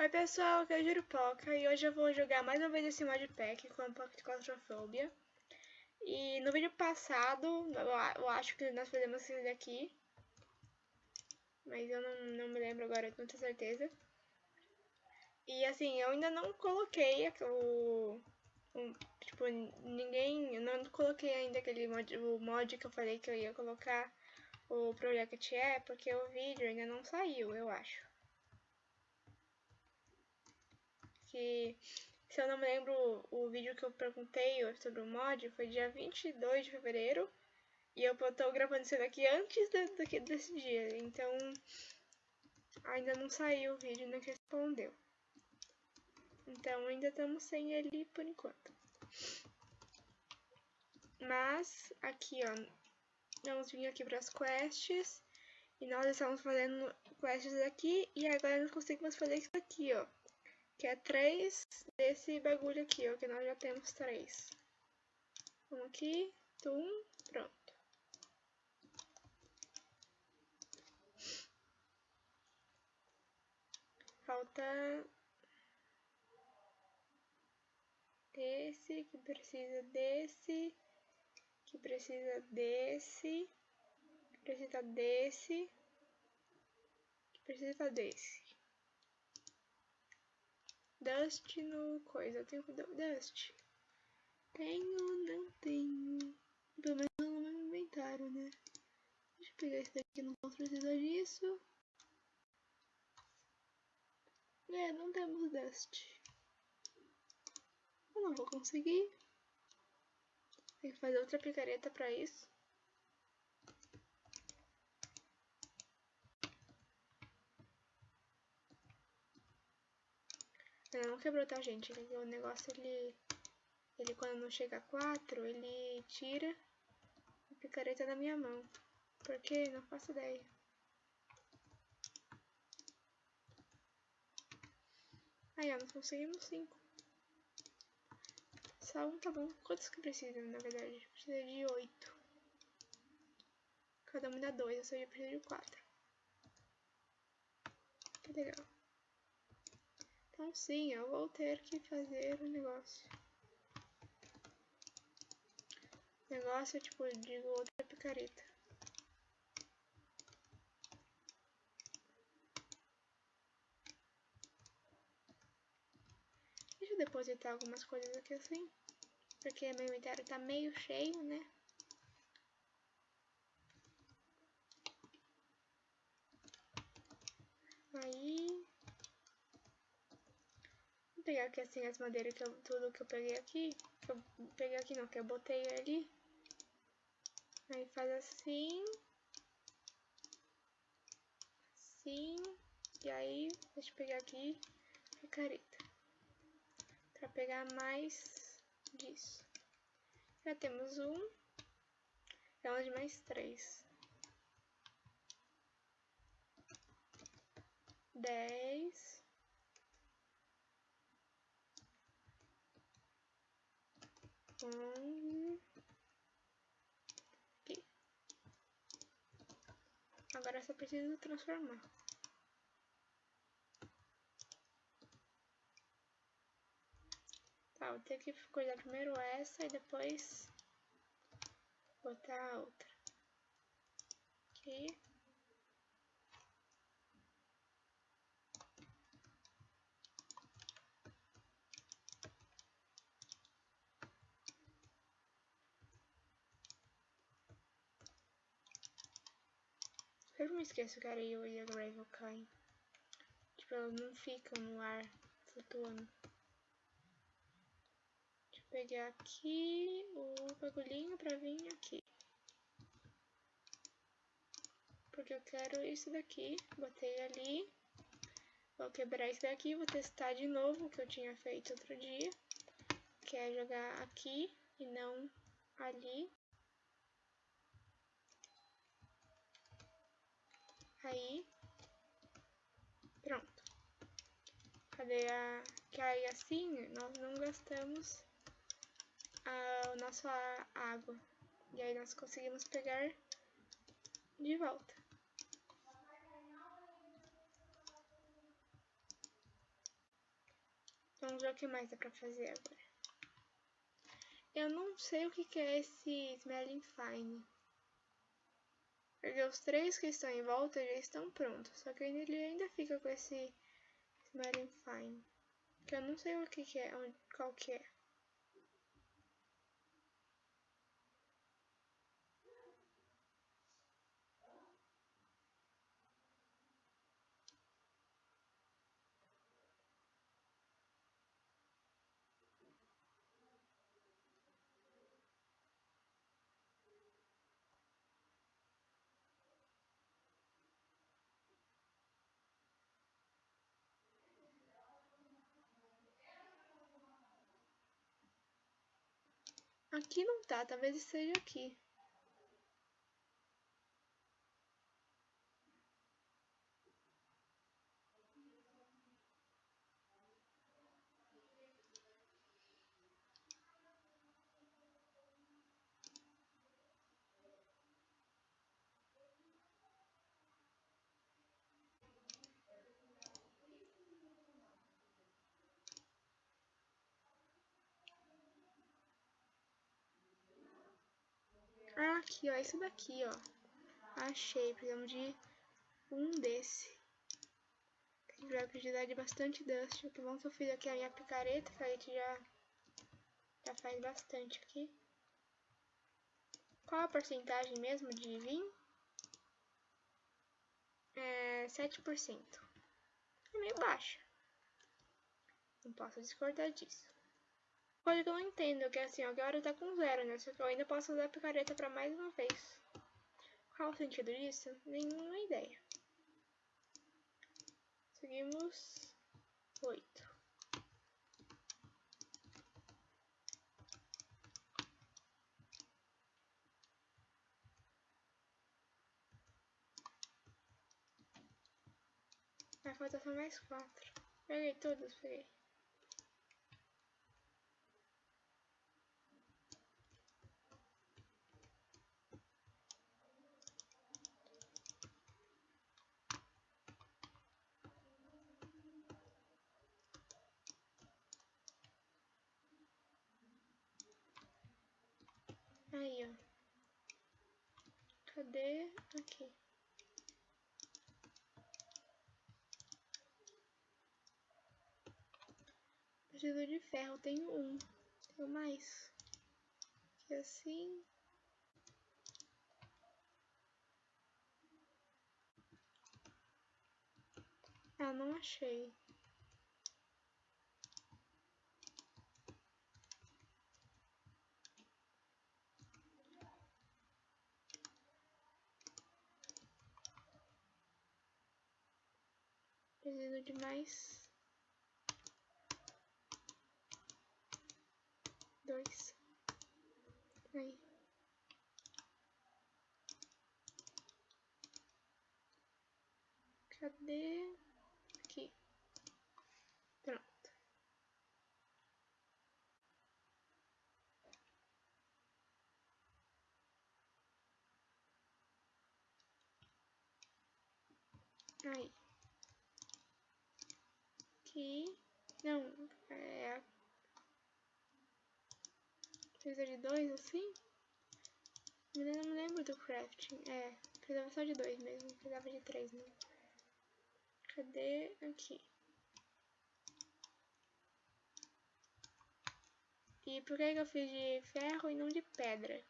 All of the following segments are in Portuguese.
Oi pessoal, aqui é a Jurupoca e hoje eu vou jogar mais uma vez esse modpack com a Pocket Claustrofobia. E no vídeo passado, eu acho que nós fizemos esse daqui, mas eu não, não me lembro agora com muita certeza. E assim, eu ainda não coloquei o, o tipo, ninguém, eu não coloquei ainda aquele mod, o mod que eu falei que eu ia colocar o Project é, porque o vídeo ainda não saiu, eu acho. Que, se eu não me lembro, o vídeo que eu perguntei sobre o mod foi dia 22 de fevereiro. E eu tô gravando isso daqui antes de, desse dia. Então, ainda não saiu o vídeo, não respondeu. Então, ainda estamos sem ele por enquanto. Mas, aqui, ó. Vamos vir aqui para as quests. E nós estamos fazendo quests aqui. E agora nós conseguimos fazer isso aqui, ó que é três desse bagulho aqui, ó, que nós já temos três. Vamos aqui, tum, pronto. Falta esse, que precisa desse, que precisa desse, que precisa desse, que precisa desse. Dust no coisa. Eu tenho Dust. Tenho, não tenho. Pelo menos no meu inventário, né? Deixa eu pegar esse daqui, não posso precisar disso. É, não temos Dust. Eu não vou conseguir. Tem que fazer outra picareta pra isso. Ela não quebrou, tá, gente? O negócio, ele... Ele, quando não chega a 4, ele tira a picareta da minha mão. Por quê? Não faço ideia. Aí, ó, nós conseguimos 5. Só um tá bom. Quantos que precisam, na verdade? Precisa de 8. Cada um dá 2, eu só ia precisar de 4. Que legal. Então sim, eu vou ter que fazer o negócio. Negócio, tipo, digo outra picareta. Deixa eu depositar algumas coisas aqui assim. Porque meu inventário tá meio cheio, né? Aí pegar aqui assim as madeiras, que eu, tudo que eu peguei aqui. Que eu peguei aqui não, que eu botei ali. Aí faz assim. Assim. E aí, deixa eu pegar aqui a careta. Pra pegar mais disso. Já temos um. Precisamos de mais três. Dez. Aqui. Agora só preciso transformar. Tá, vou ter que coisar primeiro essa e depois botar a outra. Aqui. Eu não esqueço que a areia e a gravel caem. Tipo, elas não ficam no ar flutuando. Deixa eu pegar aqui o bagulhinho pra vir aqui. Porque eu quero isso daqui. Botei ali. Vou quebrar isso daqui, vou testar de novo o que eu tinha feito outro dia. Que é jogar aqui e não ali. Aí, pronto. Cadê a... Que aí assim nós não gastamos a, nossa água. E aí nós conseguimos pegar de volta. Vamos ver o que mais dá pra fazer agora. Eu não sei o que é esse Smelling Fine. Porque os três que estão em volta já estão prontos. Só que ele ainda fica com esse Smelling Fine. Que eu não sei o que, que é, qual que é. Aqui não tá, talvez esteja aqui. Ah, aqui, ó. Esse daqui, ó. Achei. Precisamos de um desse. A vai precisar de bastante dust. Que que eu fiz aqui a minha picareta, que a gente já, já faz bastante aqui. Qual a porcentagem mesmo de vinho? É 7%. É meio baixa. Não posso discordar disso. Que eu não entendo, que assim, agora tá com zero, né? Só que eu ainda posso usar a picareta pra mais uma vez. Qual o sentido disso? Nenhuma ideia. Seguimos oito. Vai faltar só mais quatro. Peguei todos, peguei. Aí, ó. Cadê? Aqui. Preciso de ferro, tenho um. Tenho mais. Aqui assim. Ah, não achei. Preciso de mais dois. Aí. Cadê? Aqui. Pronto. Aí aqui. Não, é. Precisa de dois assim? Eu não me lembro do crafting. É, precisava só de dois mesmo. Precisava de três, não. Cadê? Aqui. E por que eu fiz de ferro e não de pedra?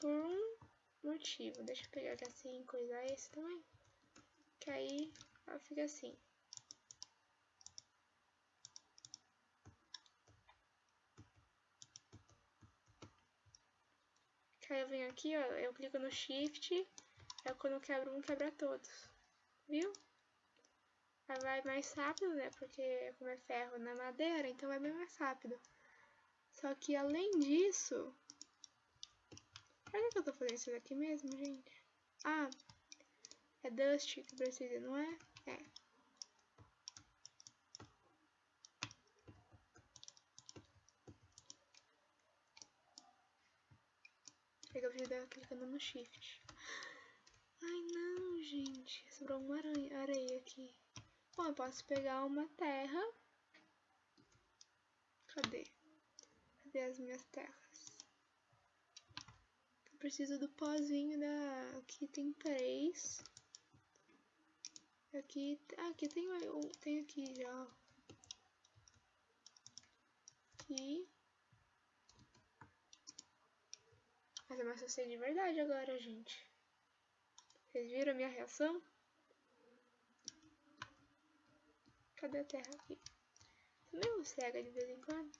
Por um motivo. Deixa eu pegar aqui assim e coisar esse também. Que aí fica assim. Que aí eu venho aqui, ó, eu clico no Shift, aí quando quebro um, quebra todos. Viu? Aí vai mais rápido, né? Porque como é ferro na madeira, então vai bem mais rápido. Só que além disso... Por que eu tô fazendo isso daqui mesmo, gente? Ah, é Dust que precisa, não é? É. Pega o vídeo clicando no shift. Ai não, gente. Sobrou uma aranha, areia aqui. Bom, eu posso pegar uma terra Cadê? Cadê as minhas terras? Eu preciso do pozinho da... Aqui tem três. Aqui, aqui tem, tem aqui já, Aqui. Mas eu me assustei de verdade agora, gente. Vocês viram a minha reação? Cadê a terra aqui? Também vou cega de vez em quando.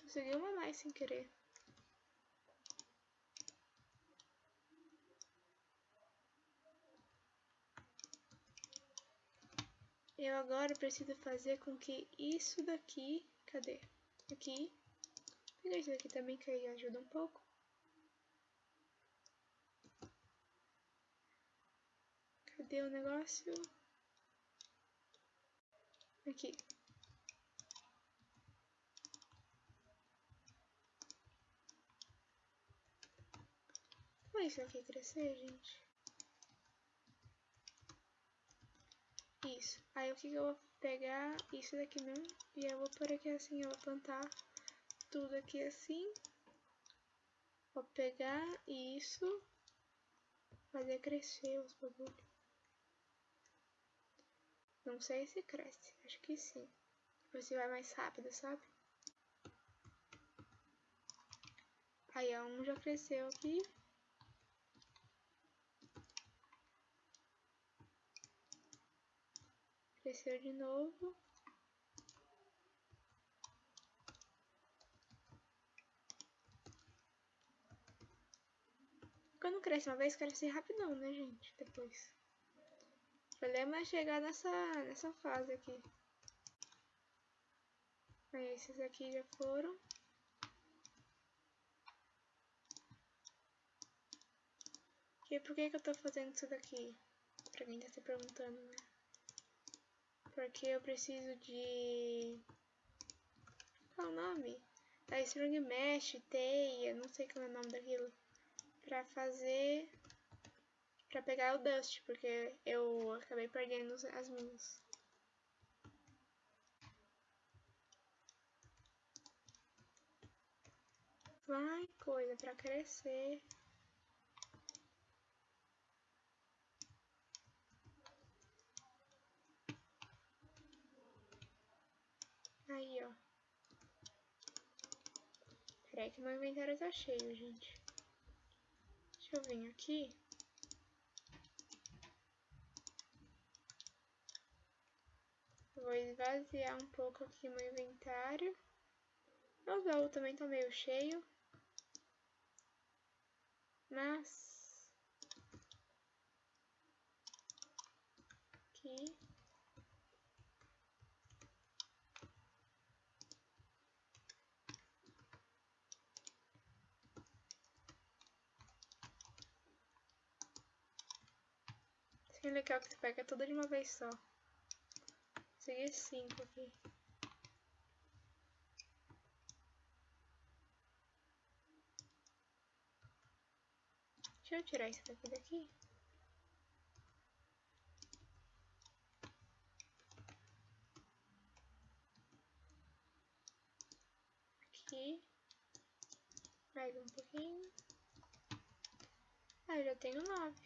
Consegui uma mais sem querer. Eu agora preciso fazer com que isso daqui... Cadê? Aqui. Pegar isso daqui também, que aí ajuda um pouco. Cadê o negócio? Aqui. Como é isso aqui crescer, gente? Isso. Aí o que, que eu vou pegar? Isso daqui mesmo. E eu vou por aqui assim, eu vou plantar tudo aqui assim. Vou pegar isso. Fazer crescer os bagulhos. Não sei se cresce. Acho que sim. Você vai mais rápido, sabe? Aí, um já cresceu aqui. Cresceu de novo. Quando cresce uma vez, cresce rapidão, né, gente? Depois. O problema é chegar nessa, nessa fase aqui. Aí, esses aqui já foram. E por que que eu tô fazendo isso daqui? Pra quem tá se perguntando, né? Porque eu preciso de... Qual é o nome? Da Strong Mesh, teia, não sei qual é o nome daquilo. Pra fazer... Pra pegar o Dust, porque eu acabei perdendo as minhas. Vai, coisa pra crescer. Aí, ó. Que meu inventário tá cheio, gente. Deixa eu vir aqui. Vou esvaziar um pouco aqui meu inventário. Meu baú também tá meio cheio. Mas... Aqui. Que legal que você pega tudo de uma vez só. Peguei cinco aqui. Deixa eu tirar isso daqui daqui. Aqui. Mais um pouquinho. Ah, eu já tenho nove.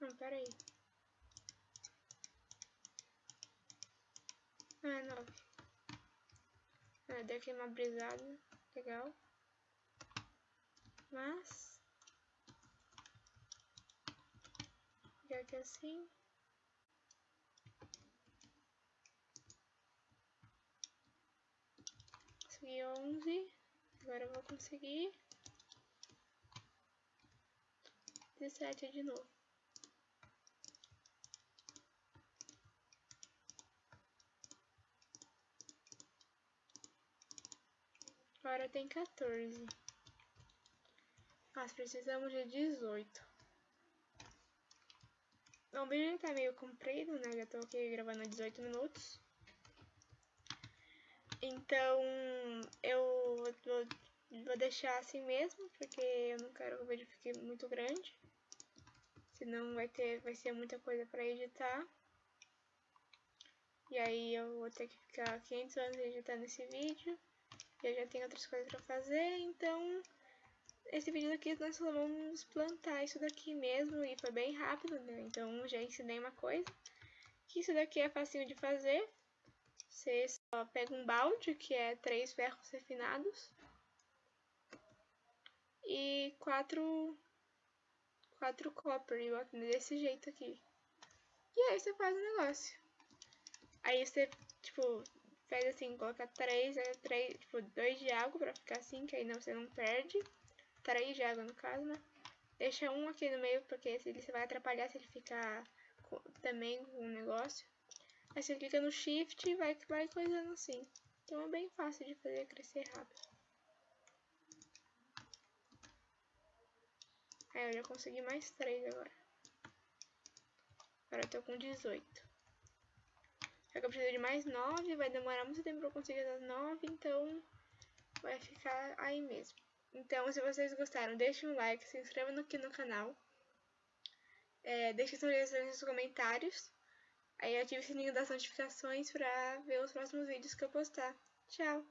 Não, pera aí. Ah, nove. Ah, deu aqui uma brisada. Legal. Mas... Pegar aqui assim. Consegui onze. Agora eu vou conseguir... dezessete de novo. Agora tem 14. Nós precisamos de 18. Então o vídeo tá meio comprido, né? Já tô aqui gravando 18 minutos. Então eu vou, vou deixar assim mesmo, porque eu não quero que o vídeo fique muito grande. Senão vai, ter, vai ser muita coisa pra editar. E aí eu vou ter que ficar 500 anos editando esse vídeo. Eu já tenho outras coisas pra fazer, então esse vídeo aqui nós vamos plantar isso daqui mesmo e foi bem rápido, né? Então já ensinei uma coisa. Que isso daqui é facinho de fazer. Você só pega um balde, que é três ferros refinados. E quatro, quatro copper, desse jeito aqui. E aí você faz o negócio. Aí você, tipo, faz assim, coloca três, é, três tipo, dois de água pra ficar assim, que aí não, você não perde três de água no caso, né? Deixa um aqui no meio, porque se ele vai atrapalhar se ele ficar com, também com o negócio. Aí você clica no shift e vai, vai coisando assim. Então é bem fácil de fazer crescer rápido. Aí eu já consegui mais três agora. Agora eu tô com 18. Só que eu preciso de mais 9, vai demorar muito tempo pra eu conseguir as 9, então vai ficar aí mesmo. Então, se vocês gostaram, deixem um like, se inscrevam aqui no canal. É, deixem sugestões nos comentários. Aí ative o sininho das notificações para ver os próximos vídeos que eu postar. Tchau!